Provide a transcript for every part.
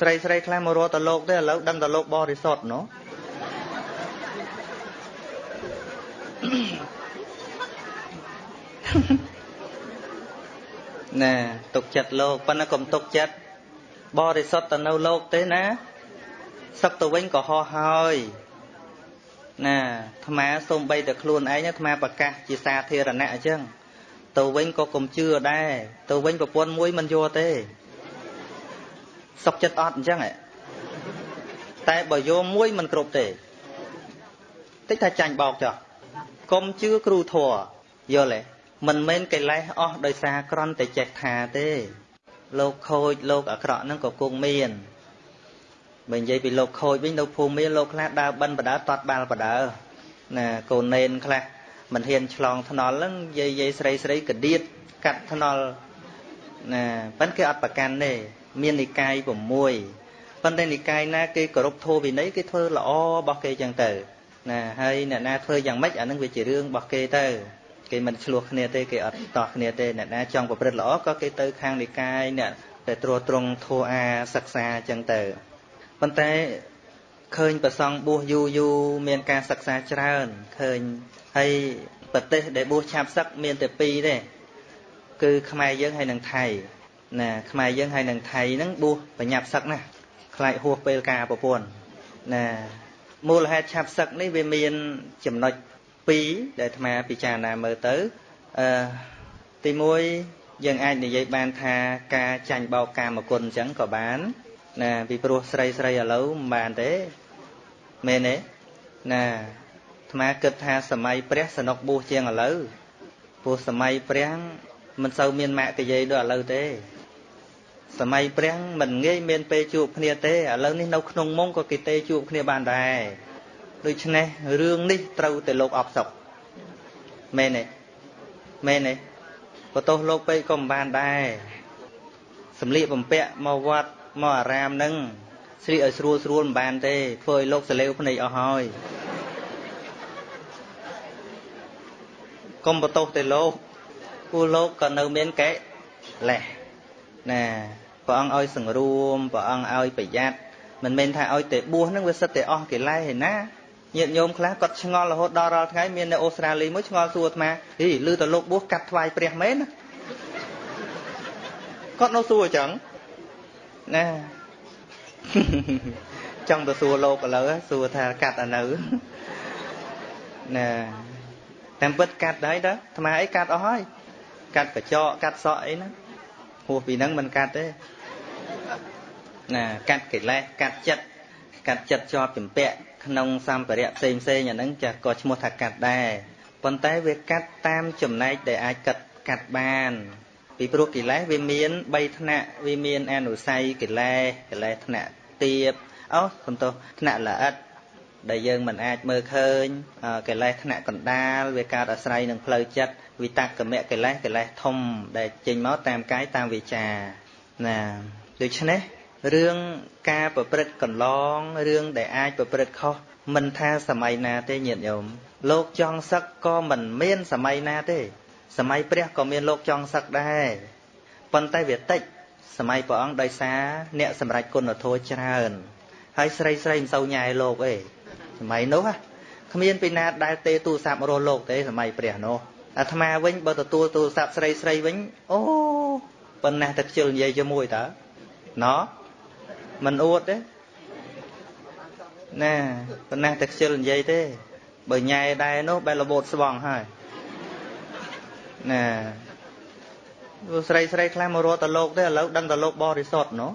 ស្រីស្រីខ្លះមករកតលោកទេឥឡូវដឹងតលោកបរិសុទ្ធណោះណែទុកចិត្តលោកប៉ុន្តែកុំទុកចិត្តបរិសុទ្ធទៅនៅលោកទេណាសឹកទៅវិញក៏ហោះហើយណាអាត្មាសូមបីតែខ្លួនឯងអាត្មាប្រកាសជាសាធារណៈអញ្ចឹងទៅវិញក៏កុំជឿដែរទៅវិញប្រពន្ធមួយមិនយកទេ សុកចិត្តអត់អញ្ចឹងតែបើយកមួយមិនគ្រប់ទេតិចថាចាញ់បោកចុះកុំជឿគ្រូធัวយល់ទេមិនមែនកិលេសអស់ដោយសារក្រន់តែចេះថាទេលោកខូចលោកអាក្រក់ហ្នឹងក៏គង់មានបើនិយាយពីលោកខូចវិញនៅភូមិមានលោកខ្លះដើរបិណ្ឌបដើតត់បាល់បដើណាកូននេនខ្លះមិនហ៊ានឆ្លងថ្នល់ហ្នឹងយាយយាយស្រីស្រីកដៀតកាត់ថ្នល់ណាប៉ិនគេអត់ប្រកាន់ទេ មាននិកាយ6ប៉ុន្តែនិកាយណាគេគោរពធម៌វិន័យគេធ្វើល្អរបស់គេចឹងទៅណាហើយអ្នកណាធ្វើយ៉ាងម៉េចអានឹងវាជារឿងរបស់គេទៅគេមិនឆ្លោះគ្នាទេគេអត់តោះគ្នាទេអ្នកណាចង់ប្រព្រឹត្តល្អក៏គេទៅខាងនិកាយអ្នកតែត្រួតត្រងធัวអាសិក្សាចឹងទៅប៉ុន្តែឃើញប្រសង់បួសយូរយូរមានការសិក្សាច្រើនឃើញហើយប្រទេសដែលបួសឆាប់សឹកមានតែពីរទេគឺខ្មែរយើងហើយនិងថៃ ណាខ្មែរយើងហើយនឹងថៃហ្នឹងបួសបញ្ញាប់សឹកណាខ្លាចហួសពេលការប្រពន្ធណាមូលហេតុឆាប់សឹកនេះវាមានចំណុច2ដែលអាត្មាពិចារណាមើលទៅអឺទី1យើងអាចនិយាយបានថាការចាញ់បោកកាមគុណអញ្ចឹងក៏បានណាពីព្រោះស្រីស្រីឥឡូវមិនបានទេមែនទេណាអាត្មាគិតថាសម័យព្រះសនុកបួសជាងឥឡូវព្រោះសម័យព្រះមិនសូវមានម៉ាក់កាយាយដូចឥឡូវទេ សម័យព្រះមិនងាយមានពេលជួបគ្នាទេឥឡូវនេះនៅក្នុងមុងក៏គេទេជួបគ្នាបានដែរដូច្នេះរឿងនេះត្រូវតែលោកអបសុកមែនទេមែនទេបន្ទោសលោកពេកក៏មិនបានដែរសម្លៀកបំពាក់មកវត្តមកអារាមនឹងស្លៀកឲ្យស្រួលស្រួលមិនបានទេធ្វើឲ្យលោកសលេវភ្នែកអស់ហើយកុំបន្ទោសតែលោកពូលោកក៏នៅមានកេលេសណា ព្រះអង្គឲ្យសង្រួមព្រះអង្គឲ្យប្រយ័ត្នមិនមែនថាឲ្យតែបួសហ្នឹងវាសិតតែអស់កិលេសឯណាញាតិញោមខ្លះគាត់ឆ្ងល់រហូតដល់រាល់ថ្ងៃមាននៅអូស្ត្រាលីមួយឆ្ងល់សួរអាត្មាហីឮតលោកបួសកាត់ថ្វាយព្រះមែនណាគាត់នៅសួរអញ្ចឹងណាចង់ទៅសួរលោកឥឡូវសួរថាកាត់អានៅណាតាមពិតកាត់ហើយតើអាត្មាអីកាត់អស់ហើយកាត់កញ្ចក់កាត់សក់អីណា ហួសពីហ្នឹងមិនកាត់ទេណាកាត់កិលេសកាត់ចិត្តកាត់ចិត្តជាប់ចម្ពាក់ក្នុងសម្ភារៈផ្សេងផ្សេងអាហ្នឹងចាស់ក៏ឈ្មោះថាកាត់ដែរប៉ុន្តែវាកាត់តាមចំណែកដែលអាចកាត់កាត់បាន ពីព្រោះកិលេសវាមាន3ថ្នាក់វាមានអនុស័យកិលេសកិលេសថ្នាក់ទៀបអូសំទោសថ្នាក់ល្អិតដែលយើងមិនអាចមើលឃើញកិលេសថ្នាក់កណ្ដាលវាកើតអាស្រ័យនឹងផ្លូវចិត្ត វិតកមៈកិលេសកិលេសធំ ដែលចេញមកតាមកាយតាមវាចាណាដូច្នេះរឿងការប្រព្រឹត្តកន្លងរឿងដែលអាចប្រព្រឹត្តខុសមិនថាសម័យណាទេញាតិញោមលោកចង់សឹកក៏មិនមានសម័យណាទេ សម័យព្រះក៏មានលោកចង់សឹកដែរប៉ុន្តែវាតិចសម័យព្រះអង្គដោយសារអ្នកសម្រេចគុណធម៌ច្រើន ហើយស្រីស្រីមិនសូវញ៉ែលោកអីសម័យនោះគ្មានពីណាដែលទេទូរស័ព្ទរស់លោកទេសម័យព្រះនោះ អាត្មាវិញបើទទួលទូរស័ព្ទស្រីស្រីវិញអូប៉ុណ្ណាតែខ្ជិលនិយាយជាមួយតើណោមិនអួតទេណាប៉ុណ្ណាតែខ្ជិលនិយាយទេ បើញ៉ែដែរនោះបែររបូតស្វងហើយណាស្រីស្រីខ្លះមករត់តលោកទេឥឡូវដឹងតលោកបរិសុទ្ធណោ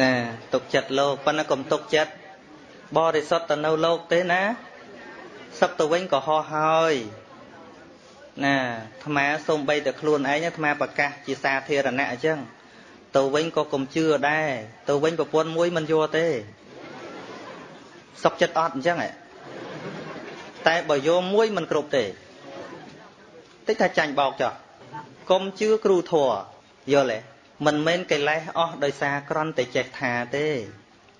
ណាទុកចិត្តលោកប៉ុន្តែកុំទុកចិត្តបរិសុទ្ធទៅនៅលោកទេណាសឹកទៅវិញក៏ហោះហើយណាអាត្មាសូមបីតែខ្លួនឯងអាត្មាប្រកាសជាសាធារណៈអញ្ចឹងទៅវិញក៏កុំជឿដែរទៅវិញប្រពន្ធមួយមិនយកទេសុកចិត្តអត់អញ្ចឹងតែបើយកមួយមិនគ្រប់ទេតិចថាចាញ់បោកចុះកុំជឿគ្រូធัวយល់ទេ មិនមែនកិលេសអស់ដោយសារក្រន់តែចេះថាទេ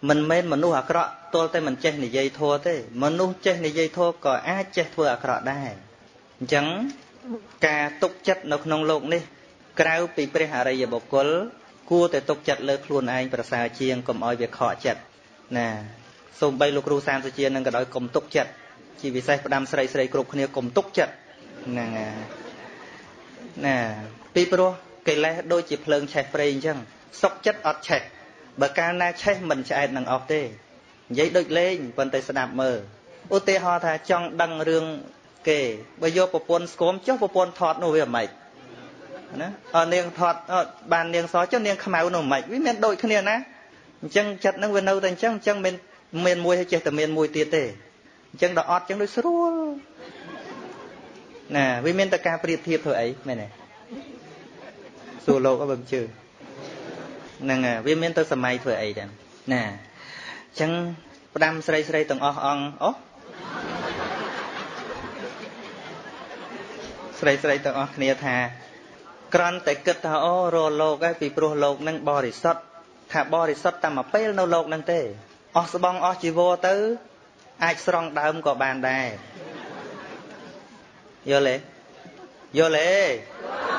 មិនមែនមនុស្សអាក្រក់ទល់តែមិនចេះនិយាយធัวទេមនុស្សចេះនិយាយធัวក៏អាចចេះធ្វើអាក្រក់ដែរ អញ្ចឹងការទុកចិត្តនៅក្នុងโลกនេះ ក្រៅពីព្រះអរិយបុគ្គលគួរតែទុកចិត្តលើខ្លួនឯងប្រសើរជាងកុំឲ្យវាខកចិត្តណាសូម្បីលោកគ្រូសានសុជានឹងក៏ដោយកុំទុកចិត្តជាពិសេសផ្ដាំស្រីស្រីគ្រប់គ្នាកុំទុកចិត្តហ្នឹងណាពីព្រោះ កិលេសដូចជាភ្លើងឆេះព្រៃអញ្ចឹងសុកចិត្តអត់ឆេះបើកាលណាឆេះមិនឆ្អែតនឹងអស់ទេនិយាយដូចលេងប៉ុន្តែស្ដាប់មើលឧទាហរណ៍ថាចង់ដឹងរឿងគេបើយកប្រពន្ធស្គមចុះប្រពន្ធថតនោះវាមិនណាអនាងថតបាននាងសចុះនាងខ្មៅនោះមិនវាមានដូចគ្នាណាអញ្ចឹងចិត្តនឹងវានៅតែអញ្ចឹងអញ្ចឹងមានមានមួយហើយចេះតែមានមួយទៀតទេអញ្ចឹងដល់អត់អញ្ចឹងដូចស្រួលណាវាមានតែការប្រៀបធៀបធ្វើអីមែនទេ សួរលោកអត់បើជឿហ្នឹងវាមានទៅសម័យធ្វើអីចឹងណាអញ្ចឹងផ្ដាំស្រីស្រីទាំងអស់អង្គអូស្រីស្រីទាំងអស់គ្នាថាក្រន់តែគិតថាអូរលោកឯងពីព្រោះលោកនឹងបរិសុទ្ធថាបរិសុទ្ធតែមួយពេលនៅលោកនឹងទេអស់ស្បងអស់ជីវរទៅ អាចស្រង់ដើមក៏បានដែរយល់ទេយល់ទេ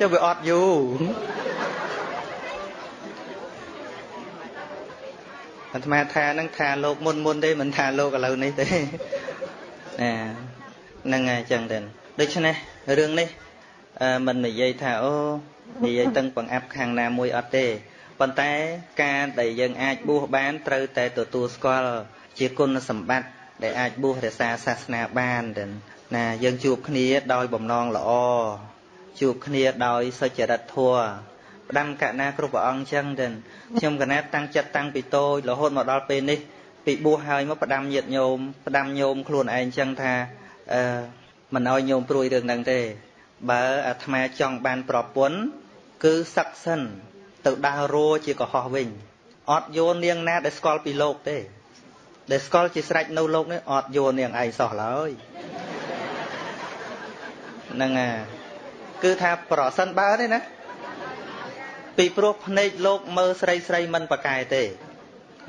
ចុះវាអត់យូរអាត្មាថានឹងថាលោកមុនមុនទេមិនថាលោកឥឡូវនេះទេណាហ្នឹងហើយអញ្ចឹងទៅដូច្នេះរឿងនេះមិននិយាយថាអូនិយាយតឹងបង្អាប់ខាងណាមួយអត់ទេប៉ុន្តែការដែលយើងអាចបួសបានត្រូវតែទទួលស្គាល់ជាគុណសម្បត្តិដែលអាចបួសរក្សាសាសនាបានទៅណាយើងជួបគ្នាដោយបំណងល្អ ជួបគ្នាដោយសុចរិតធម៌ផ្ដាំកណាគ្រប់ព្រះអង្គចឹងទៅខ្ញុំកណាតាំងចិត្តតាំងពីតូចរហូតមកដល់ពេលនេះពីបួសហើយមកផ្ដាំញាតញោមផ្ដាំញោមខ្លួនឯងចឹងថាអឺមិនឲ្យញោមព្រួយរឿងហ្នឹងទេ បើអាត្មាចង់បានប្រពន្ធគឺសឹកសិន ទៅដើររੂជាកុហកវិញអត់យោនាងណាដែលស្គាល់ពីលោកទេ ដែលស្គាល់ជាស្រេចនៅលោកនេះអត់យោនាងឯងសោះឡើយហ្នឹងអា គឺថាប្រសិនបើទេណាពីព្រោះភ្នែកលោកមើលស្រីស្រីមិនប្រកែទេ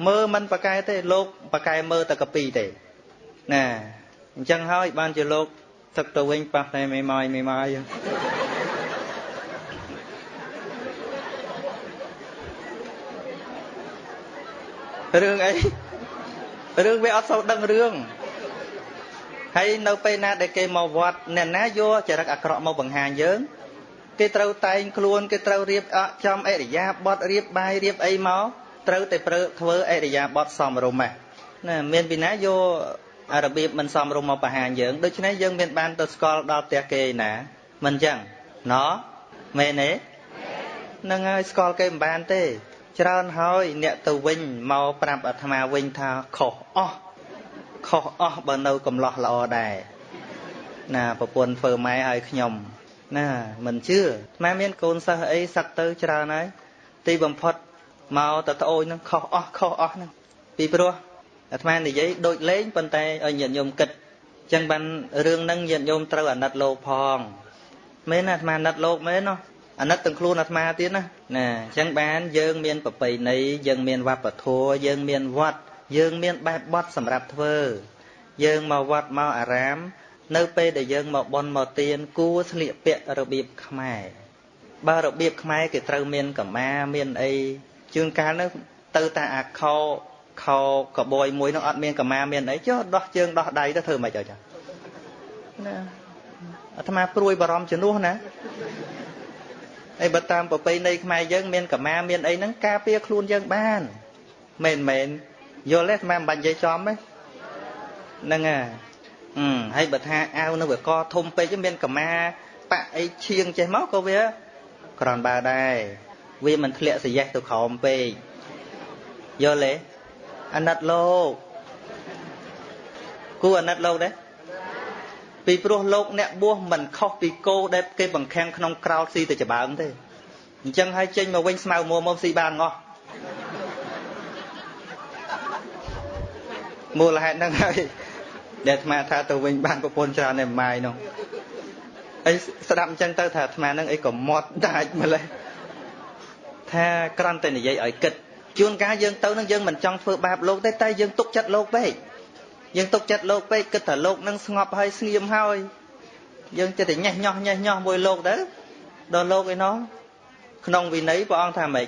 មើលមិនប្រកែទេលោកប្រកែមើលតែកពីទេណាអញ្ចឹងហើយបានជាលោកទឹកទៅវិញប៉ះតែមេម៉ាយមេម៉ាយរឿងអីរឿងវាអត់សូវដឹងរឿង ហើយនៅពេលណាដែលគេមកវត្តអ្នកណាយកចរិតអាក្រក់មកបង្ហាញយើងគេត្រូវតែងខ្លួនគេត្រូវរៀបអចំអរិយាបថរៀបបាយរៀបអីមកត្រូវតែប្រើធ្វើអរិយាបថសមរម្យណាមានពីណាយករបៀបមិនសមរម្យមកបង្ហាញយើងដូច្នេះយើងមានបានទៅស្គាល់ដល់ផ្ទះគេណាមិនអញ្ចឹងណោមែនទេនឹងហើយស្គាល់គេមិនបានទេ ច្រើនហើយអ្នកទៅវិញមកប្រាប់អាត្មាវិញថាខុសអស់ ខុសអស់បើនៅកំឡោះល្អដែរណាប្រពន្ធធ្វើម៉ែឲ្យខ្ញុំ ណាមិនជឿអាត្មាមានកូនសិស្សអីសឹកទៅច្រើនហើយទីបំផុតមកតត្អូននឹងខុសអស់ខុសអស់ហ្នឹងពីព្រោះអាត្មានិយាយដូចលេងប៉ុន្តែឲ្យញាតិញោមគិតអញ្ចឹងបានរឿងហ្នឹងញាតិញោមត្រូវអាណិតលោកផងមែនអាត្មាអាណិតលោកមែនណោះអាណិតទាំងខ្លួនអាត្មាទៀតណាណាអញ្ចឹងបានយើងមានប្រពៃណីយើងមានវប្បធម៌យើងមានវត្ត យើងមានបែបបត់សម្រាប់ធ្វើ យើងមកវត្តមកអារាម នៅពេលដែលយើងមកបន់មកទៀនគួរស្លៀកពាក់របៀបខ្មែរបើរបៀបខ្មែរគេត្រូវមានកម្មាមានអីជួនកាលនោះទៅតែអាខោខោកបយមួយនោះអត់មានកម្មាមានអីចុះដោះជើងដោះដៃទៅធ្វើមិនអីចាណាអាត្មាព្រួយបារម្ភជំនួសណាអីបើតាមប្រពៃណីខ្មែរយើងមានកម្មាមានអីហ្នឹងការពារខ្លួនយើងបានមែនមែន យល់ទេអាត្មាមិនបាច់និយាយចំទេហ្នឹងហើយអឺហើយបើថាអាវនៅវាកធំពេកមានកម្មាបាក់អីឈៀងចេះមកក៏វាក្រនបើដែរវាមិនធ្លាក់សយេះទៅក្រោមពេកយល់ទេអាណិតលោកគូអាណិតលោកដែរពីព្រោះលោកអ្នកបួសមិនខុសពីគោដែលគេបង្ខាំងក្នុងក្រោលស៊ីទៅច្បាើងទេអញ្ចឹងហើយចេញមកវិញស្មៅមួមកស៊ីបានងោះ មូលហេតុហ្នឹងហើយដែលអាត្មាថាទៅវិញបានប្រពន្ធច្រើនតែម៉ាយនោះអីស្ដាប់អញ្ចឹងទៅថាអាត្មាហ្នឹងអីក៏មាត់ដាច់ម្លេះថាក្រំតែនិយាយឲ្យគិតជួនកាលយើងទៅនឹងយើងមិនចង់ធ្វើបាបលោកទេតែយើងទុកចិត្តលោកពេកយើងទុកចិត្តលោកពេកគិតថាលោកនឹងស្ងប់ហើយស្ងៀមហើយយើងចិត្តតែញេះញោះញេះញោះមួយលោកទៅដល់លោកឯណោះក្នុងវិន័យព្រះអង្គថាម៉េច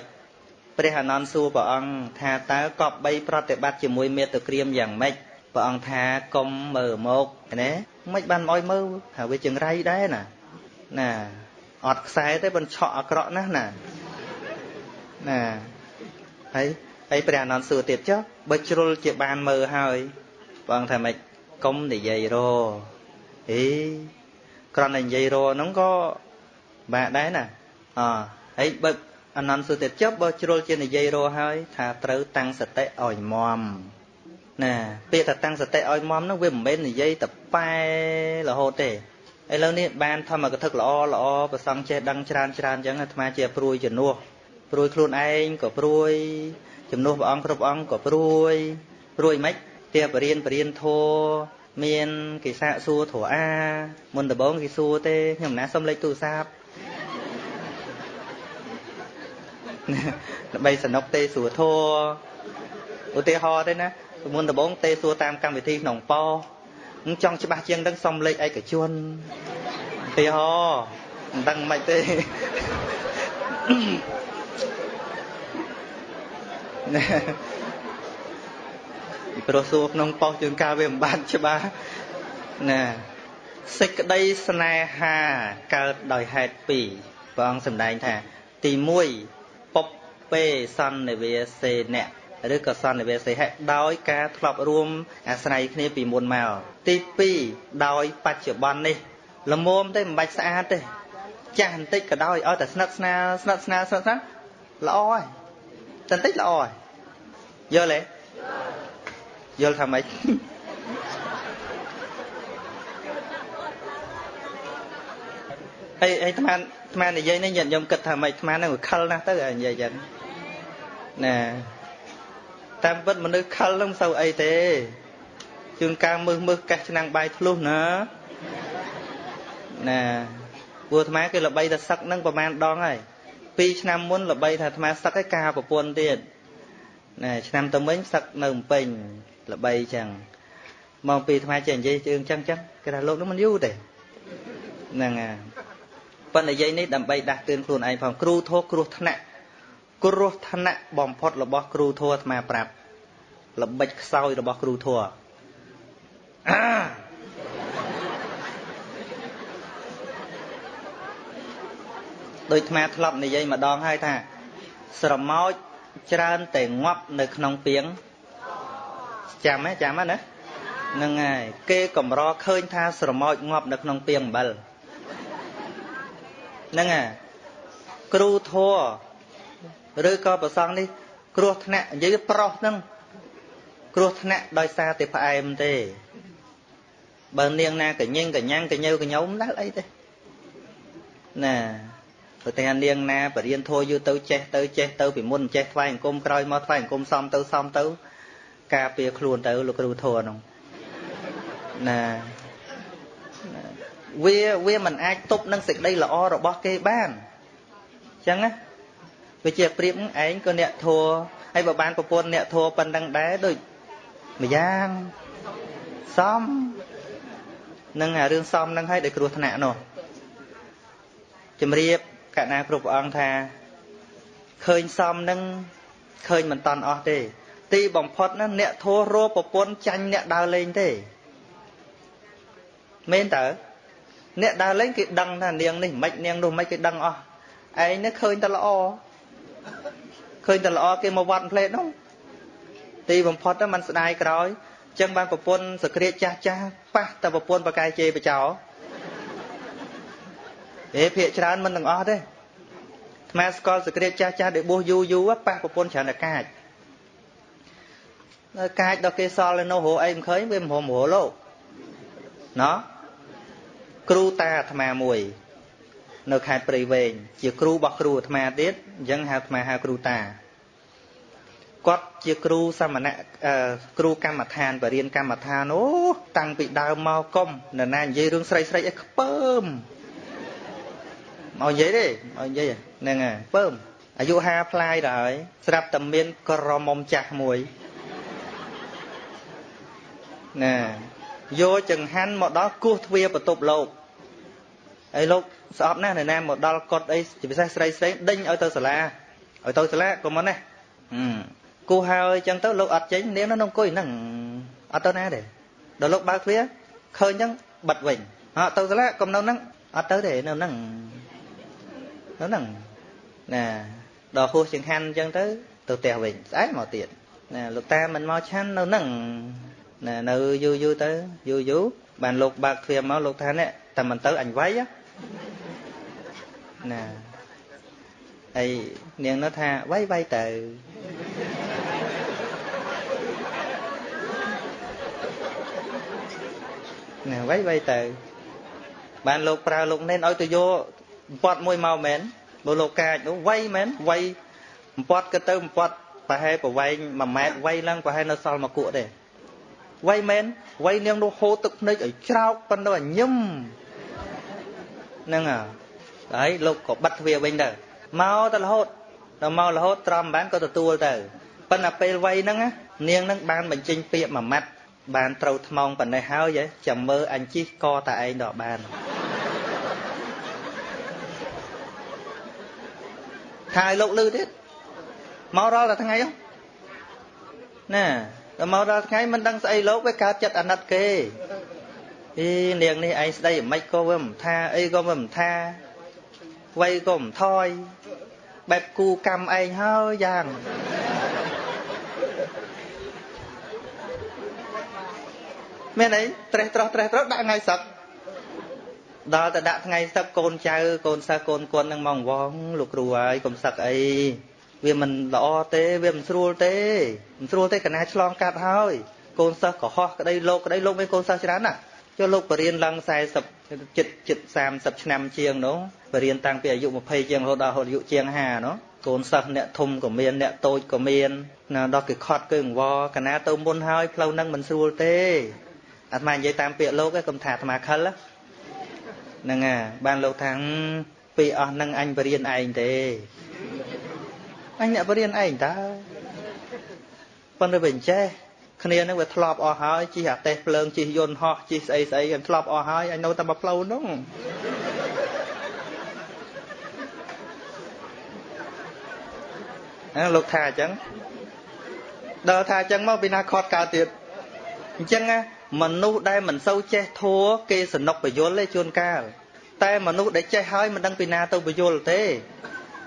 ព្រះអានន្ទសួរព្រះអង្គថាតើកប់3ប្រតិបត្តិជាមួយមេត្តក្រៀមយ៉ាងម៉េចព្រះអង្គថាកុំមើលមកណាមិនបានមកមើលថាវាចង្រៃដែរណាណាអត់ខ្សែទេមិនឆក់អាក្រក់ណាស់ណាណាហើយហើយព្រះអនន្តសួរទៀតចុះបើជ្រុលជាបានមើលហើយព្រះអង្គថាម៉េចកុំនិយាយរអេគ្រាន់តែនិយាយរហ្នឹងក៏បាក់ដែរណាអហើយបើ អនន្តសួរទៀតចុះបើជ្រុលជានិយាយរហើយ ថាត្រូវតាំងសតិឲ្យមមណាពាក្យថាតាំងសតិឲ្យមមហ្នឹងវាមិនមែននិយាយតែប៉ែរហូតទេឥឡូវនេះបានធម្មកថាល្អល្អប្រសង់ចេះដឹងច្រើនច្រើនអញ្ចឹងអាត្មាជាព្រួយជំនួសព្រួយខ្លួនឯងក៏ព្រួយជំនួសព្រះអង្គគ្រប់អង្គក៏ព្រួយព្រួយមិនទៀបរៀនបរៀនធัวមានគេសាកសួរធัวអាមុនដំបងគេសួរទេខ្ញុំណាសុំលេខទូរស័ព្ទ ដើម្បីสนุกទេសួរធัวឧទាហរណ៍ទេណាមុនដំបងទេសួរតាមកម្មវិធីក្នុងប៉ោចង់ច្បាស់ជាងដឹងសុំលេខឯកជនឧទាហរណ៍មិនដឹងមិនទេណាពីព្រោះសួរក្នុងប៉ុស្តិ៍ជួនកាលវាមិនបានច្បាស់ណាសេចក្តីស្នេហាកើតដោយហេតុពីរព្រះអង្គសម្ដែងថា ទី1 ពុបពេសន្និវាសេអ្នកឬក៏សន្និវាសេហៈដោយការធ្លាប់រួមអាស្រ័យគ្នាពីមុនមកទី2ដោយបច្ចុប្បន្ននេះល្មមទេមិនបាច់ស្អាតទេចាស់បន្តិចក៏ដោយឲ្យតែស្និទ្ធស្នាលស្និទ្ធស្នាលស្និទ្ធស្នាលល្អហើយបន្តិចល្អហើយយល់ទេយល់ថាម៉េចអីអីអាត្មាអាត្មានិយាយនេះញាតិញោមគិតថាម៉េចអាត្មានឹងខលណាស់ទៅនិយាយចឹង ណាតាមពិតមនុស្សខលនឹងមិនសូវអីទេជួនកាលមើសមើសកេះឆ្នាំងបាយធ្លុះណាណាព្រោះអាត្មាគេល្បីតែសឹកនឹងប្រហែលដងហើយ2ឆ្នាំមុនល្បីថាអាត្មាសឹកឯការប្រពន្ធទៀតណាឆ្នាំទៅវិញសឹកនៅភ្នំពេញល្បីចឹងមកពីអាត្មាចេះនិយាយជើងចឹងចឹងគេថាលោកនោះមិនយូរទេហ្នឹងហើយប៉ុន្តែនិយាយនេះដើម្បីដាស់តឿនខ្លួនឯងផងគ្រូធោះគ្រោះថ្នាក់ គ្រោះថ្នាក់បំផុតរបស់គ្រូធัวអាត្មាប្រាប់ល្បិចខ្សោយរបស់គ្រូធัวដោយអាត្មាធ្លាប់និយាយម្ដងហើយថាស្រមោចច្រើនតែងាប់នៅក្នុងពីងចាំទេចាំណាហ្នឹងហើយគេកម្រឃើញថាស្រមោចងាប់នៅក្នុងពីងអំបិលហ្នឹងហើយគ្រូធัว ឬក៏ប្រសងនេះគ្រោះថ្នាក់និយាយប្រុសហ្នឹងគ្រោះថ្នាក់ដោយសារតែផ្អែមទេបើនាងណាកញិងកញ្ញាំងកញើកញោមដល់អីទេណាព្រោះតែនាងណាបរៀនធោយូរទៅចេះទៅចេះទៅពីមុនចេះថ្វាយអង្គមក្រោយមកថ្វាយអង្គមសំទៅសំទៅ ការពារខ្លួនទៅលោកគ្រូធោហ្នឹងណាវាវាមិនអាចទប់នឹងសេចក្តីល្អរបស់គេបានអញ្ចឹងណា វាជាប្រៀបឯងក៏អ្នកធัวហើយបើបានប្រពន្ធអ្នកធัวប៉ុណ្ណឹងដែរដូចម្យ៉ាងសំនឹងអារឿងសំនឹងឲ្យដោយគ្រោះថ្នាក់នោះជំរាបកណាគ្រប់ព្រះអង្គថាឃើញសំនឹងឃើញមិនតន់អស់ទេ ទីបំផុតណាអ្នកធัวរោប្រពន្ធចាញ់អ្នកដើរលេងទេមែនតើអ្នកដើរលេងគេដឹងថានាងនេះមិននាងនោះមិនគេដឹងអស់ឯងនេះឃើញតែល្អ ឃើញតែល្អគេមកវត្តផ្លេតនោះទីបំផុតទៅมันស្ដាយក្រោយចឹងបានប្រពន្ធសក្រាចចាស់ចាស់ប៉ះតែប្រពន្ធបកាយជេបចោអេភាកច្រើនមិនទាំងអស់ទេអាត្មាស្គាល់សក្រាចចាស់ចាស់ដែលបួសយូរយូរប៉ះប្រពន្ធច្រើនតែកាចនៅកាចដល់គេសល់នៅនោះរអីមិនឃើញវាមិនរមរលោកណោះគ្រូតាអាត្មាមួយ នៅខេត្តព្រៃវែងជាគ្រូរបស់គ្រូអាត្មាទៀតអញ្ចឹងហៅអាត្មាហៅគ្រូតាគាត់ជាគ្រូសមណៈគ្រូកម្មដ្ឋានបរៀនកម្មដ្ឋានអូតាំងពីដើមមកកុំនរណានិយាយរឿងស្រីស្រីអីខ្ពើមមកនិយាយទេមកនិយាយហ្នឹងហើយខ្ពើមអាយុ50ផ្លាយដល់ហើយស្រាប់តែមានក្រមុំចាស់មួយណាយកចង្ហាន់មកដល់គោះទ្វារបន្ទប់លោកហើយលោក ស្អប់ណាស់នៅណាមកដល់កត់អីជាពិសេសស្រីស្រីដេញឲ្យទៅសាលាឲ្យទៅសាលាកុំមកណាគោះហើយអញ្ចឹងទៅលោកអត់ចេញនាងនៅអង្គុយហ្នឹងអត់ទៅណាទេដល់លោកបើកទ្វារឃើញអញ្ចឹងបិទវិញអត់ទៅសាលាកុំនៅហ្នឹងអត់ទៅទេនៅហ្នឹងនៅហ្នឹងណាដល់ហួសចង្ហាន់អញ្ចឹងទៅទៅផ្ទះវិញស្អែកមកទៀតណាលោកតាមិនមកឆាន់នៅហ្នឹងណានៅយូរយូរទៅយូរយូរបានលោកបើកទ្វារមកលោកថានេះតែមិនទៅអញវាយ ណាហើយនាងនោះថាវាយវាយទៅណាវាយវាយទៅ បានលោកប្រើលោកនេនឲ្យទៅយកបំពត់មួយមកមែនបើលោកកាចនោះវាយមែនវាយបំពត់ក៏ទៅបំពត់ប្រហែលប្រវែង1ម៉ែត្រវាយឡើងប្រហែលនៅសល់មកគក់ទេវាយមែនវាយនាងនោះហូរទឹកភ្នែកឲ្យច្រោកប៉ុណ្ណឹងឲ្យញឹមហ្នឹងហើ យលោកក៏បិទទ្វារវិញទៅមកទៅរហូតដល់មករហូតត្រំបានក៏ទទួលទៅប៉ុន្តែពេលវ័យហ្នឹងនាងហ្នឹងបានបញ្ចេញពាក្យមួយម៉ាត់បានត្រូវថ្មងប៉ុណ្ណេះហើយចាំមើលអញជីកកតែឯងដល់បានថាឲ្យលោកលឺទៀតមករាល់តែថ្ងៃហ្នឹងណាដល់មកដល់ថ្ងៃមិនដឹងស្អីលោកវាកើតចិត្តអាណិតគេអីនាងនេះឯងស្ដីមិនខ្មិចក៏វាមិនថាអីក៏វាមិនថា វ័យក៏មិនថយបែបគូកម្មឯងហើយយ៉ាងមានអីត្រេះត្រោះត្រេះត្រោះដាក់ថ្ងៃសឹកដល់ទៅដាក់ថ្ងៃសឹកកូនចៅកូនសិស្សកូនគន់នឹងមកវងលោកគ្រូហើយកុំសឹកអីវាមិនល្អទេវាមិនស្រួលទេមិនស្រួលទេកណាឆ្លងកាត់ហើយកូនសិស្សកុហកក្តីលោកក្តីលោកមានកូនសិស្សច្រើនណាស់ ចុះលោកបរៀនឡើង40ចិត្តចិត្ត30ឆ្នាំជាងនោះបរៀនតាំងពីអាយុ20ជាងរហូតដល់អាយុជាង50នោះកូនសិស្សអ្នកធំក៏មានអ្នកតូចក៏មានណាដល់គេខត់គឺអង្វរកណាទៅមុនហើយផ្លូវនឹងមិនស្រួលទេអាត្មានិយាយតាមពាក្យលោកឯងកុំថាអាត្មាខិលហ្នឹងហើយបានលោកថាពីអស់នឹងអញបរៀនឯងទេអញអ្នកបរៀនឯងតើប៉ុន្តែវាអញ្ចេះ គ្នានឹងវាធ្លាប់អស់ហើយជិះអាតេះភ្លើងជិះយន្តហោះជិះស្អីស្អីវាធ្លាប់អស់ហើយអញនៅតែមកផ្លូវនោះអើលោកថាអញ្ចឹងដល់ថាអញ្ចឹងមកពីណាខត់កើតទៀតអញ្ចឹងមនុស្សដែលមិនសូវចេះធัวគេសនុកបយលទេជួនកាលតែមនុស្សដែលចេះហើយមិនដឹងពីណាទៅបយលទេ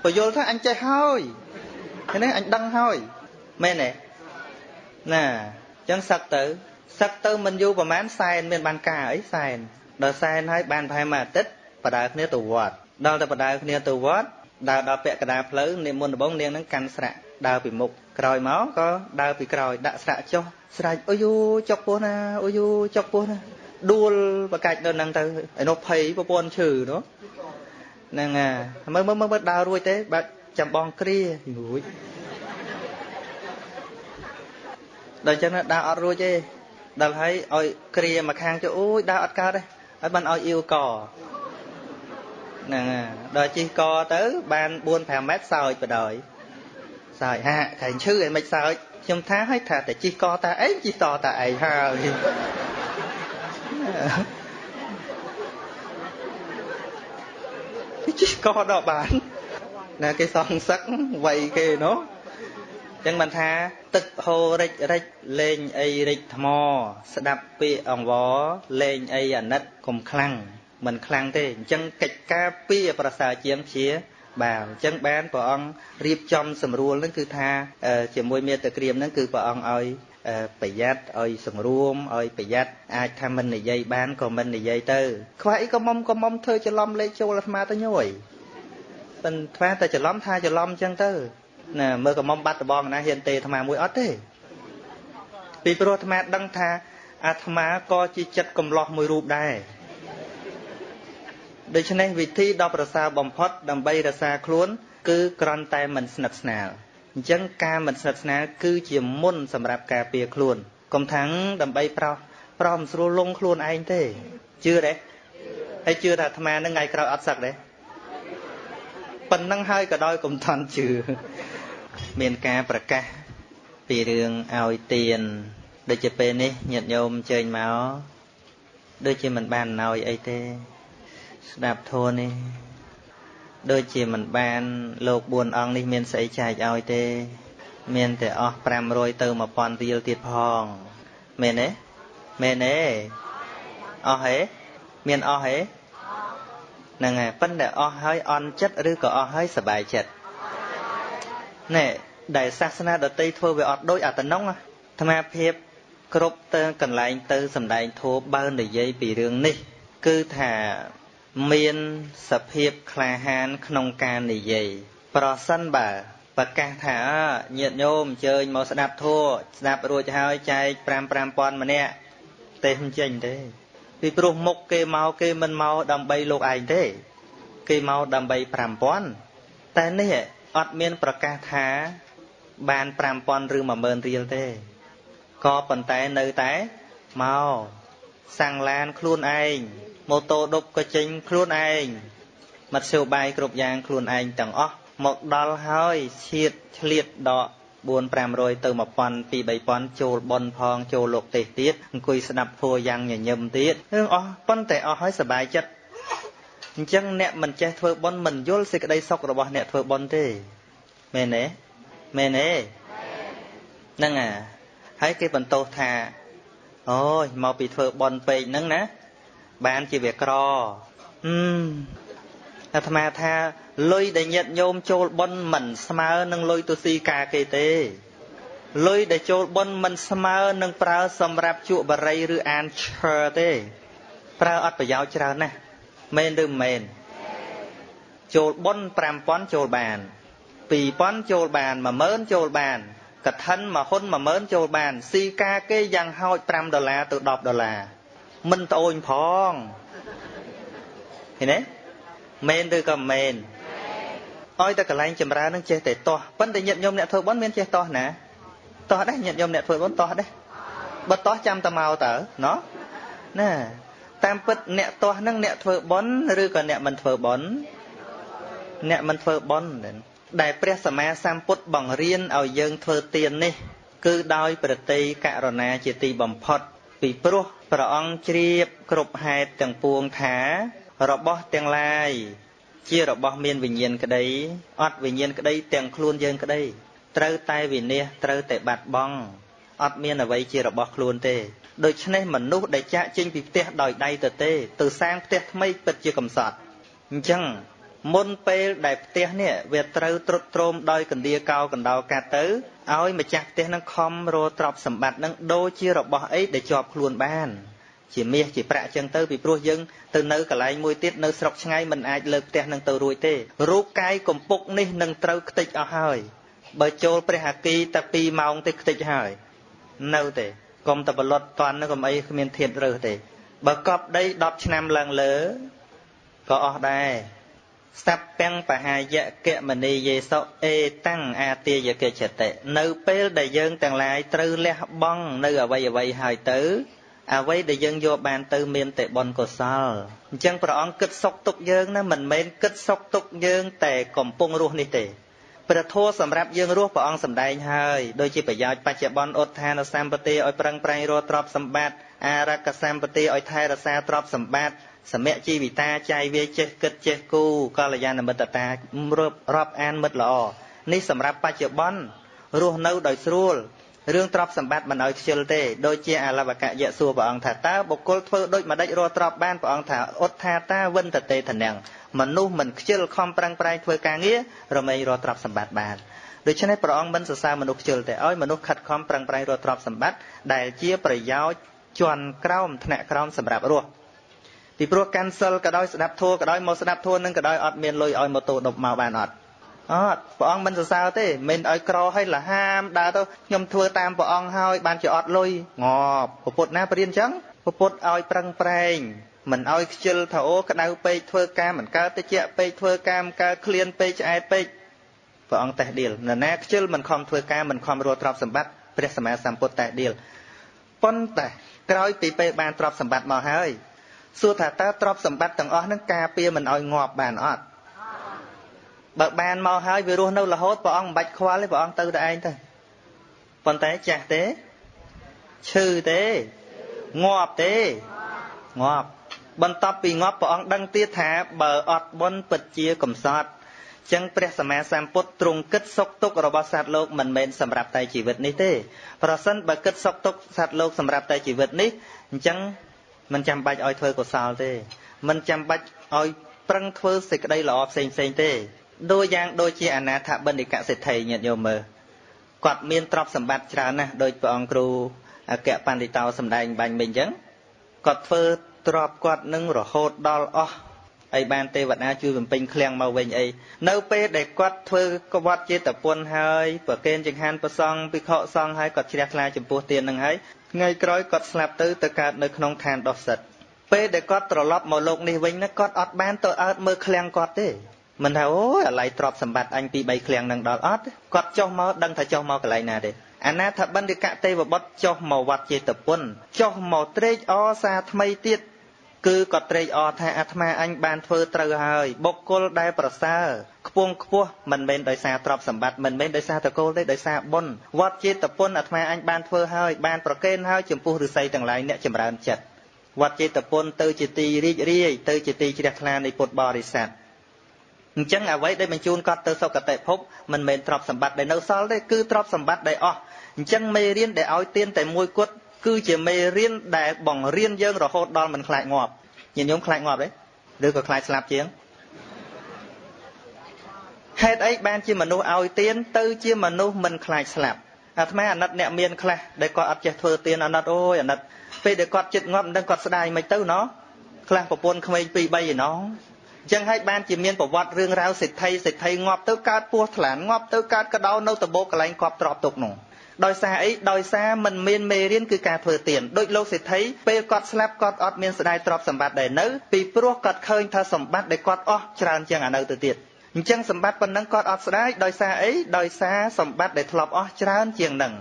បយលថាអញចេះហើយឃើញទេអញដឹងហើយមែនទេណាអញ្ចឹងសឹកទៅសឹកទៅមិនយូរប្រហែលសែនមានបានការអីសែនដល់សែនហើយបានប្រហែលមួយអាទិត្យបដើគ្នាទៅវត្តដល់តែបដើគ្នាទៅវត្តដើរដល់ពាក់កណ្ដាលផ្លូវនាងមុនដំបងនាងនឹងកាន់ស្រាក់ដើរពីមុខក្រោយមកក៏ដើរពីក្រោយដាក់ស្រាក់ចុះស្រែកអូយូចុកពោះណាអូយូចុកពោះណាដួលបកាច់នៅនឹងទៅឯនោះភ័យប្រពន្ធឈឺនោះហ្នឹងហើយមើលមើលមើលដើររួចទេបាត់ចាំបងគ្រារួច ដល់ចឹងដើរអត់រួចទេដល់ហើយឲ្យគ្រាមកខាងទៅអូយដើរអត់កើតទេហើយបានឲ្យអ៊ីវកហ្នឹងដល់ជិះកទៅ បាន4 5ម៉ែត្របសើចបដ ாய் សើចហាខែងឈឺអីមិនសើចខ្ញុំថាឲ្យថាតែជិះកតាឯងជិះតតាឯងហើយជិះកដល់បានណាគេសងសឹកវ័យគេនោះ ចឹងបានថា ទឹកហូររិចរិចលេងអីរិចថ្ម ស្ដាប់ពាក្យអង្វរលេងអីអាណិតកុំខ្លាំងមិនខ្លាំងទេអញ្ចឹងកិច្ចការពីប្រសើរជាងជាបាទអញ្ចឹងបានព្រះអង្គរៀបចំសម្រួលនឹងគឺថាជាមួយមេត្តាក្រៀមនឹងគឺព្រះអង្គឲ្យប្រយ័ត្នឲ្យសង្រួមឲ្យប្រយ័ត្នអាចថាមិននិយាយបានក៏មិននិយាយទៅខ្វះអីក៏មុំក៏មុំធ្វើច្រឡំលេខចូលអាត្មាទៅញយប៉ិនថ្មតែច្រឡំថាច្រឡំអញ្ចឹងទៅ ណាមើលកមុំបាត់ដបងណាហ៊ានទេអាត្មាមួយអត់ទេពីព្រោះអាត្មាដឹងថាអាត្មាក៏ជាចិត្តកំឡោះមួយរូបដែរដូច្នេះវិធីដ៏ប្រសើរបំផុតដើម្បីរក្សាខ្លួន គឺក្រន់តែមិនស្និទ្ធស្នាលអញ្ចឹងការមិនស្និទ្ធស្នាលគឺជាមុនសម្រាប់ការពារខ្លួនកុំថាំងដើម្បីប្រោសប្រោសមិនស្រួលលងខ្លួនឯងទេជឿទេហើយជឿថាអាត្មានឹងថ្ងៃក្រោយអត់សឹកទេប៉ុណ្ណឹងហើយក៏ដោយកុំថន់ជឿ មានការប្រកាសពីរឿងឲ្យទៀន ដូចជាពេលនេះញាតិញោមអញ្ជើញមកដូចជាមិនបានណយអីទេស្ដាប់ធម៌នេះដូចជាមិនបានលោក4អង្គនេះមានស្អីចែកឲ្យទេ មានតែអស់500ទៅ1000រៀលទៀតផងមែនទេមែនទេអស់ហេមានអស់ហេហ្នឹងហើយប៉ុន្តែអស់ហើយអន់ចិត្តឬក៏អស់ហើយសบายចិត្ត ណែដែលសាសនាដតីធ្វើវាអត់ដូចអាតំណងអាត្មាភាពគ្រប់ទៅកន្លែងទៅសំដែងធម៌បើនិយាយពីរឿងនេះ គឺថាមានសភាពក្លាហានក្នុងការនិយាយប្រសិនបើប្រកាសថាញាតិញោមអញ្ជើញមកស្ដាប់ធម៌ស្ដាប់រួចហើយចែក5 5000ម្នាក់ទេមិនចេញទេពីព្រោះមុខគេមកគេមិនមកដើម្បីលោកឯងទេ គេមកដើម្បី5000តែនេះ អត់មានប្រកាសថាបាន5000ឬ10000រៀលទេក៏ប៉ុន្តែនៅតែមកសាំងឡានខ្លួនឯងម៉ូតូដប់ក៏ចេញខ្លួនឯងមធ្យោបាយគ្រប់យ៉ាងខ្លួនឯងទាំងអស់មកដល់ហើយឈៀតឆ្លៀតដក4 500ទៅ1000 2 3000ចូលប៉ុនផងចូលលោកទេសទៀតអង្គុយស្ដាប់ធัวយ៉ាងញញឹមទៀតរឿងអស់ប៉ុន្តែអស់ហើយសบายចិត្ត អញ្ចឹងអ្នកមិនចេះធ្វើប៉ុនមិនយល់សេចក្តីសុខរបស់អ្នកធ្វើប៉ុនទេមែនទេមែនទេហ្នឹងអាហើយគេបន្ទោសថាអូយមកពីធ្វើប៉ុនពេកហ្នឹងណាបានជាវាក្រអឺអាត្មាថាលុយដែលញាតញោមចូលប៉ុនមិនស្មើនឹងលុយទុស៊ីកាគេទេលុយដែលចូលប៉ុនមិនស្មើនឹងប្រើសម្រាប់ជក់បរិយឬអានឈើទេប្រើអត់ប្រយោជន៍ច្រើនណាស់ មែនឬមិនមែនចូលប៉ុន5000ចូលបាន2000ចូលបាន10000ចូលបានកឋិនមួយហ៊ុន10000ចូលបានស៊ីកាគេយ៉ាងហោច5ដុល្លារទៅ10ដុល្លារមិនត្អូញផងឃើញទេមែនឬក៏មែនឲ្យតែកន្លែងចម្រើននឹងចេះតែតោះប៉ុន្តែញាតិញោមអ្នកធ្វើបុណ្យមានចេះតោះណាតោះដែរញាតិញោមអ្នកធ្វើបុណ្យតោះដែរបើតោះចាំតែមកតើណោះណា តាមពិតអ្នកតោះនឹងអ្នកធ្វើបុណ្យឬក៏អ្នកមិនធ្វើបុណ្យអ្នកមិនធ្វើបុណ្យដែលព្រះសម្មាសម្ពុទ្ធបង្រៀនឲ្យយើងធ្វើទាននេះ គឺដោយប្រតិករុណាជាទីបំផុត ពីព្រោះព្រះអង្គជ្រាបគ្រប់ហេតុទាំងពួងថា របស់ទាំងឡាយជារបស់មានវិញ្ញាណក្តីអត់វិញ្ញាណក្តីទាំងខ្លួនយើងក្តីត្រូវតែវិនិច្ឆ័យត្រូវតែបាត់បង់អត់មានអ្វីជារបស់ខ្លួនទេ ដូច្នេះមនុស្សដែលចាក់ចេញពីផ្ទះដោយដៃទៅទេ ទៅសាងផ្ទះថ្មីពិតជាកំសត់អញ្ចឹងមុនពេលដែលផ្ទះនេះវាត្រូវត្រុតត្រោមដោយកណ្ដៀកោកណ្ដោកាត់ទៅឲ្យម្ចាស់ផ្ទះនឹងខំរទ្រព្យសម្បត្តិនឹងដូចជារបស់អីដែលជាប់ខ្លួនបាន ជាមាសជាប្រាក់ចឹងទៅពីព្រោះយើងទៅនៅកន្លែងមួយទៀតនៅស្រុកឆ្ងាយមិនអាចលើកផ្ទះនឹងទៅរួចទេរូបកាយកំពុកនេះនឹងត្រូវខ្ទេចអស់ហើយបើចូលព្រះអាគីតែ2ម៉ោងទេខ្ទេចហើយនៅទេ កុំតែបលត់តន់នឹងកុំអីគ្មានធៀបរើសទេបើកប់ដី10ឆ្នាំឡើងលើក៏អស់ដែរសัพពេងបហាយកៈមនីយេសុអេតាំងអាទាយកេចតិនៅពេលដែលយើងទាំងឡាយត្រូវលះបង់នៅអវ័យអវ័យហើយទៅអ្វីដែលយើងយកបានទៅមានតែបុណ្យកុសលអញ្ចឹងព្រះអង្គគិតសុខទុកយើងណាមិនមែនគិតសុខទុកយើង តែកំពុងរស់នេះទេ ព្រះធម៌សម្រាប់យើងរស់ព្រះអង្គសម្ដែងហើយដូចជាប្រយោជន៍បច្ចុប្បន្នឧទ្ធានសម្បត្តិឲ្យប្រឹងប្រែងរកទ្រព្យសម្បត្តិអារកសម្បត្តិឲ្យថែរក្សាទ្រព្យសម្បត្តិសមៈជីវិតាចាយវាចេះគិតចេះគូកល្យាណមិត្តតារាប់អានមិត្តល្អនេះសម្រាប់បច្ចុប្បន្នរស់នៅដោយស្រួល រឿងទ្រព្យសម្បត្តិមិនឲ្យខ្ជិលទេដូចជាអលវកយៈសួរព្រះអង្គថាតើបុគ្គលធ្វើដូចម្ដេចរកទ្រព្យបានព្រះអង្គថាអត់ថាតាវិនតតេធនាំងមនុស្សមិនខ្ជិលខំប្រឹងប្រែងធ្វើការងាររមែងរកទ្រព្យសម្បត្តិបានដូច្នេះព្រះអង្គមិនសរសើរមនុស្សខ្ជិលទេឲ្យមនុស្សខិតខំប្រឹងប្រែងរកទ្រព្យសម្បត្តិដែលជាប្រយោជន៍ជាន់ក្រោមថ្នាក់ក្រោមសម្រាប់រស់ពីព្រោះកាន់សិលក៏ដោយស្ដាប់ធัวក៏ដោយមកស្ដាប់ធัวនឹងក៏ដោយអត់មានលុយឲ្យម៉ូតូដប់មកបានអត់ អត់ព្រះអង្គមិនសរសើរទេមិនឲ្យក្រឲ្យលហាមដើរទៅខ្ញុំធ្វើតាមព្រះអង្គហើយបានជាអត់លុយងប់ពុទ្ធណាបរៀនអញ្ចឹងពុទ្ធឲ្យប្រឹងប្រែងមិនឲ្យខ្ជិលថាអូក្តៅពេកធ្វើការមិនកើតតិចពេកធ្វើការមិនកើតឃ្លានពេកឆ្អែតពេកព្រះអង្គតេះដៀលនរណាខ្ជិលមិនខំធ្វើការមិនខំរកទ្រព្យសម្បត្តិព្រះសម្មាសម្ពុទ្ធតេះដៀលប៉ុន្តែក្រោយពីពេលបានទ្រព្យសម្បត្តិមកហើយសួរថាតើទ្រព្យសម្បត្តិទាំងអស់ហ្នឹងការពារមិនឲ្យងាប់បានអត់ បើបានមកហើយវារស់នៅរហូតព្រះអង្គមិនបាច់ខ្វល់ទេព្រះអង្គទៅតែឯងទៅប៉ុន្តែចាស់ទេឈឺទេងាប់ទេងាប់បន្ទាប់ពីងាប់ព្រះអង្គដឹងទៀតថាបើអត់បុណ្យពិតជាកំសត់ចឹងព្រះសម្មាសម្ពុទ្ធទ្រង់គិតសុខទុក្ខរបស់សត្វលោកមិនមែនសម្រាប់តែជីវិតនេះទេប្រសិនបើគិតសុខទុក្ខសត្វលោកសម្រាប់តែជីវិតនេះអញ្ចឹងមិនចាំបាច់ឲ្យធ្វើកុសលទេមិនចាំបាច់ឲ្យប្រឹងធ្វើសេចក្តីល្អផ្សេងផ្សេងទេ ដូចយ៉ាងដូចជាអនាថបណ្ឌិកសិទ្ធិញាតិញោមមើលគាត់មានទ្រព្យសម្បត្តិច្រើនណាស់ដោយព្រះអង្គគ្រូអគ្គបណ្ឌិតោសំដែងបាញ់មិញអញ្ចឹងគាត់ធ្វើទ្រព្យគាត់នឹងរហូតដល់អស់អីបានទេវតាជួយបំពេញឃ្លាំងមកវិញអីនៅពេលដែលគាត់ធ្វើកវត្តចេតពុនហើយប្រកេនចង្ហាន់ប្រសង់ភិក្ខុសង្ឃហើយគាត់ជ្រះថ្លាចំពោះទាននឹងហើយថ្ងៃក្រោយគាត់ស្លាប់ទៅទៅកើតនៅក្នុងឋានដោះសិតពេលដែលគាត់ត្រឡប់មកលោកនេះវិញណាគាត់អត់បានទៅអើតមើលឃ្លាំងគាត់ទេ មិនថាអូយអាឡ័យទ្រពសម្បត្តិអញពី3ឃ្លាំងនឹងដល់អត់គាត់ចុះមកដឹងថាចុះមកកន្លែងណាទេអនាថបណ្ឌិកទេវបុត្រចុះមកវត្តចេតពុនចុះមកត្រេកអរសារថ្មីទៀតគឺគាត់ត្រេកអរថាអាត្មាអញបានធ្វើត្រូវហើយបុគ្គលដែលប្រសើរខ្ពងខ្ពស់មិនមែនដោយសារទ្រព្យសម្បត្តិមិនមែនដោយសារតកូលទេដោយសារបុណ្យវត្តចេតពុនអាត្មាអញបានធ្វើហើយបានប្រកេនហើយចំពោះឫស្សីទាំងឡាយអ្នកចម្រើនចិត្តវត្តចេតពុនទៅជាទីរីករាយទៅជាទីជ្រះថ្លានៃពុទ្ធបរិស័ទ អញ្ចឹងអ្វីដែលបញ្ជូនគាត់ទៅសុគតិភពមិនមែនទ្រព្យសម្បត្តិដែលនៅសល់ទេគឺទ្រព្យសម្បត្តិដែលអស់អញ្ចឹងមេរៀនដែលឲ្យទៀនតែមួយគត់គឺជាមេរៀនដែលបង្រៀនយើងរហូតដល់មិនខ្លាចងាប់ញាតិញោមខ្លាចងាប់ទេឬក៏ខ្លាចស្លាប់ជាងហេតុអីបានជាមនុស្សឲ្យទៀនទៅជាមនុស្សមិនខ្លាចស្លាប់អាត្មាអាណិតអ្នកមានខ្លះដែលគាត់អត់ចេះធ្វើទៀនអាណិតអូយអាណិតពេលដែលគាត់ចិត្តងាប់មិនដឹងគាត់ស្ដាយមិនទៅណោះខ្លះប្រពន្ធក្មេង2 3ឯណោះអញ្ចឹងហើយបានជាមានប្រវត្តិរឿងរ៉ាវសេដ្ឋីសេដ្ឋីងាប់ទៅកើតពោះថ្លានងាប់ទៅកើតកដោនៅតបោកកន្លែងគប់ទ្របទុកនោះដោយសារអីដោយសារมันមានមេរៀនគឺការធ្វើទានដូចលោកសេដ្ឋីពេលគាត់ស្លាប់គាត់អត់មានស្ដាយទ្រព្យសម្បត្តិដែរនៅពីព្រោះគាត់ឃើញថាសម្បត្តិដែលគាត់អស់ច្រើនជាងអានៅទៅទៀតអញ្ចឹងសម្បត្តិប៉ុណ្ណឹងគាត់អត់ស្ដាយដោយសារអីដោយសារសម្បត្តិដែលធ្លាប់អស់ច្រើនជាងនឹង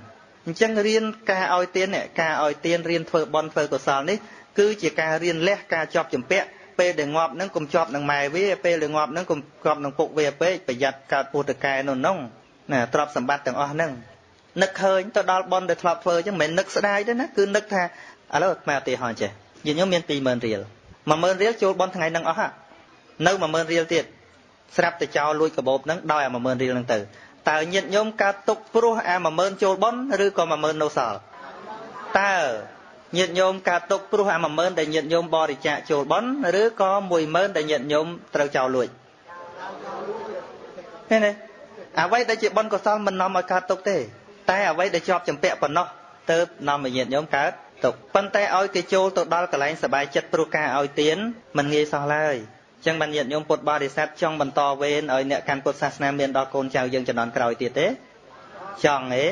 អញ្ចឹងរៀនការឲ្យទានការឲ្យទានរៀនធ្វើបន់ធ្វើកុសលនេះគឺជាការរៀនលះការជាប់ជំពាក់ ពេលដែលងាប់នឹងកុំជាប់នឹងម៉ែវាពេលដែលងាប់នឹងកុំជាប់នឹងពុកវាពេកប្រយ័ត្នកើតពុទ្ធកែនោះនោះណាទ្រព្យសម្បត្តិទាំងអស់ហ្នឹងនឹកឃើញទៅដល់ប៉ុនដែលធ្លាប់ធ្វើអញ្ចឹងមិនមែននឹកស្ដាយទេណាគឺនឹកថាឥឡូវមកឧទាហរណ៍ចេះយើងខ្ញុំមាន20000រៀល10000រៀលចូលប៉ុនថ្ងៃហ្នឹងអស់ហ่ะនៅ10000រៀលទៀតស្រាប់តែចោលលួចកាបូបហ្នឹងដោយអា10000រៀលហ្នឹងទៅតើញាតញោមកើតទុកព្រោះអា10000ចូលប៉ុនឬក៏10000នៅសល់តើ ញាតិញោមកើតទុកព្រោះអា10000ដែលញាតិញោមបរិច្ចាគចូលប៉ុនឬក៏10000ដែលញាតិញោមត្រូវចោលលួចឃើញទេអ្វីដែលជាបុណ្យកុសលមិននាំឲ្យកើតទុកទេតែអ្វីដែលជាប់ចម្ពាក់ប៉ុណ្ណោះទៅនាំឲ្យញាតិញោមកើតទុកប៉ុន្តែឲ្យគេចូលទៅដល់កន្លែងសบายចិត្តព្រោះការឲ្យទានមិនងាយសោះឡើយចឹងបានញាតិញោមពុទ្ធបរិស័ទចង់បន្តវេនឲ្យអ្នកកាន់ពុទ្ធសាសនាមានដល់កូនចៅយើងចំនួនក្រោយទៀតទេចង់ទេ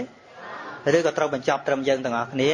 ឬក៏ត្រូវបញ្ចប់ត្រឹមយើងទាំងអស់គ្នា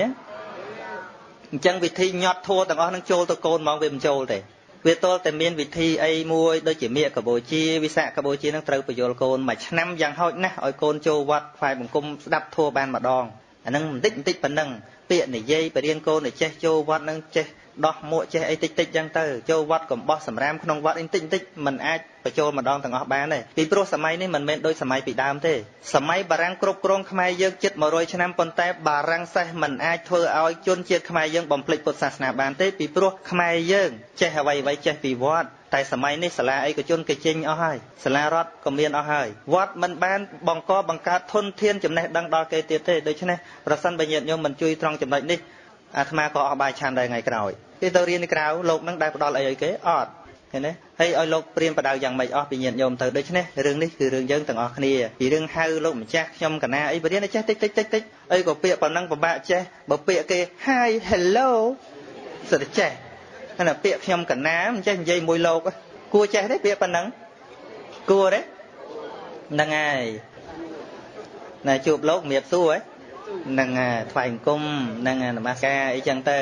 អញ្ចឹងវិធីញាត់ធัวទាំងអស់នឹងចូលទៅកូនហ្មងវាមិនចូលទេវាទល់តែមានវិធីអីមួយដូចជាមៀកកបូជាវិសាកបូជានឹងត្រូវបញ្យល់កូនមួយឆ្នាំយ៉ាងហោចណាស់ឲ្យកូនចូលវត្តផ្សាយបង្គំស្ដាប់ធัวបានម្ដងអានឹងបន្តិចបន្តិចប៉ុណ្ណឹងពាក្យនិយាយបរៀនកូនឲ្យចេះចូលវត្តនឹងចេះ ដោះមួកចេះអីតិចតិចចឹងទៅចូលវត្តកំបោះសម្រាមក្នុងវត្តអីតិចតិចมันអាចបញ្ចូលម្ដងទាំងអស់បានទេពីព្រោះសម័យនេះមិនមែនដូចសម័យពីដើមទេសម័យបារាំងគ្រប់គ្រងខ្មែរយើងជិត100ឆ្នាំប៉ុន្តែបារាំងសេះមិនអាចធ្វើឲ្យជនជាតិខ្មែរយើងបំភ្លេចពុទ្ធសាសនាបានទេពីព្រោះខ្មែរយើងចេះអ្វីអ្វីចេះពីវត្តតែសម័យនេះសាលាឯកជនគេចេញអស់ហើយសាលារដ្ឋក៏មានអស់ហើយវត្តមិនបានបង្កបង្កើតធនធានចំណេះដឹងដល់គេទៀតទេដូច្នេះប្រសិនបើញាតិញោមមិនជួយត្រង់ចំណុចនេះ អាត្មាក៏អស់បាយឆានដែរថ្ងៃក្រោយគេទៅរៀននៅក្រៅលោកនឹងដែលផ្ដល់អីឲ្យគេអត់ឃើញទេហើយឲ្យលោកព្រៀនបដៅយ៉ាងម៉េចអស់ពីញាតិញោមទៅដូច្នេះរឿងនេះគឺរឿងយើងទាំងអស់គ្នាពីរឿងហៅលោកម្ចាស់ខ្ញុំកណាអីបរៀនចេះតិចតិចតិចតិចអីក៏ពាក្យប៉ុណ្ណឹងពិបាកចេះបើពាក្យគេ Hi hello សិតចេះណាពាក្យខ្ញុំកណាមិនចេះនិយាយមួយលោកគួរចេះទេពាក្យប៉ុណ្ណឹងគួរទេហ្នឹងហើយណាជួបលោកមៀបសួរហ្នឹងថ្វាយអង្គមហ្នឹងនមស្ការអីចឹងទៅ